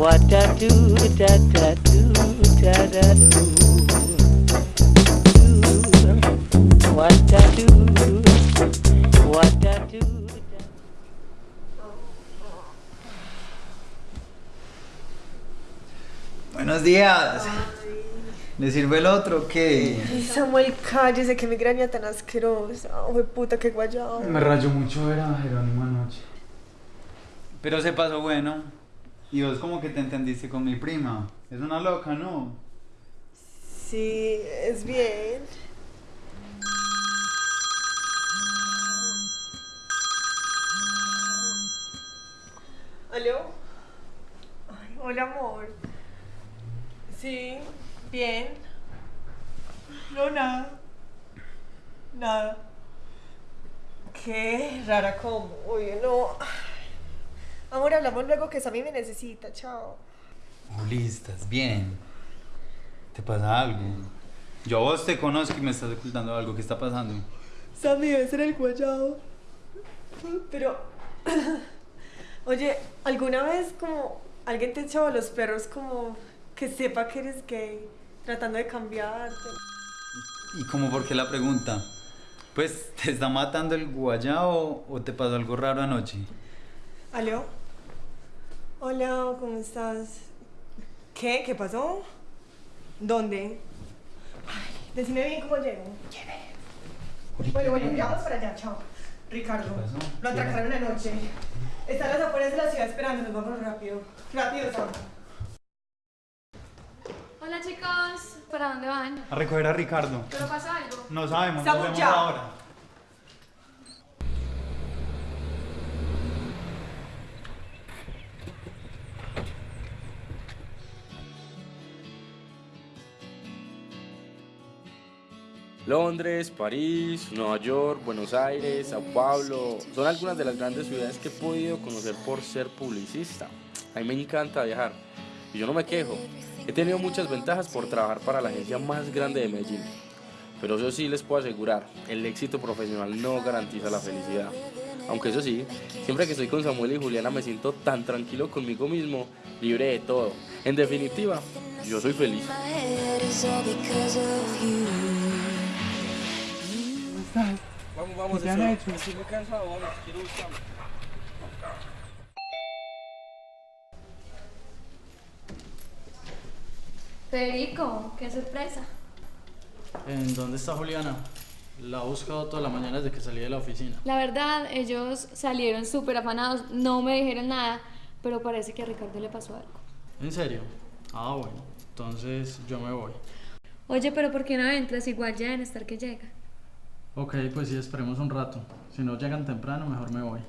Da do da da do da da do. Da do. What da do. Buenos días. ¿Le sirve el otro qué? Ay, Samuel, cállese, que migraña tan asquerosa. Ay, puta, qué guayado. Me rayó mucho ver a Jerónimo anoche. Pero se pasó bueno. Y vos como que te entendiste con mi prima. Es una loca, ¿no? Sí, es bien. ¿Aló? Ay, hola, amor. Sí, bien. No, nada. Nada. Qué rara como. Oye, no. Amor, hablamos luego que Sammy me necesita. Chao. Juli, estás bien. ¿Te pasa algo? Yo a vos te conozco y me estás ocultando algo. ¿Qué está pasando? Sammy debe ser el guayado. Pero, oye, ¿alguna vez como alguien te echó a los perros como que sepa que eres gay, tratando de cambiarte? ¿Y cómo por qué la pregunta? Pues, ¿te está matando el guayao o te pasó algo raro anoche? ¿Aló? Hola, ¿cómo estás? ¿Qué? ¿Qué pasó? ¿Dónde? Ay, decime bien cómo llego. Bueno, bueno, ya vamos para allá, chao. Ricardo, ¿Qué pasó? lo atracaron anoche. Está a las afueras de la ciudad esperando, nos vamos rápido. Rápido, Sam. Hola chicos, ¿para dónde van? A recoger a Ricardo. ¿Pero pasa algo? No sabemos, nos vemos ya. ahora. Londres, París, Nueva York, Buenos Aires, Sao Paulo, son algunas de las grandes ciudades que he podido conocer por ser publicista. A mí me encanta viajar y yo no me quejo. He tenido muchas ventajas por trabajar para la agencia más grande de Medellín. Pero eso sí les puedo asegurar, el éxito profesional no garantiza la felicidad. Aunque eso sí, siempre que estoy con Samuel y Juliana me siento tan tranquilo conmigo mismo, libre de todo. En definitiva, yo soy feliz. Vamos, vamos, ¿Qué te han hecho? Estoy muy cansado, vamos, quiero buscarlo. Federico, qué sorpresa. ¿En dónde está Juliana? La he buscado toda la mañana desde que salí de la oficina. La verdad, ellos salieron súper afanados, no me dijeron nada, pero parece que a Ricardo le pasó algo. ¿En serio? Ah, bueno. Entonces yo me voy. Oye, pero ¿por qué no entras? Igual ya deben estar que llega. Ok, pues sí, esperemos un rato. Si no llegan temprano, mejor me voy.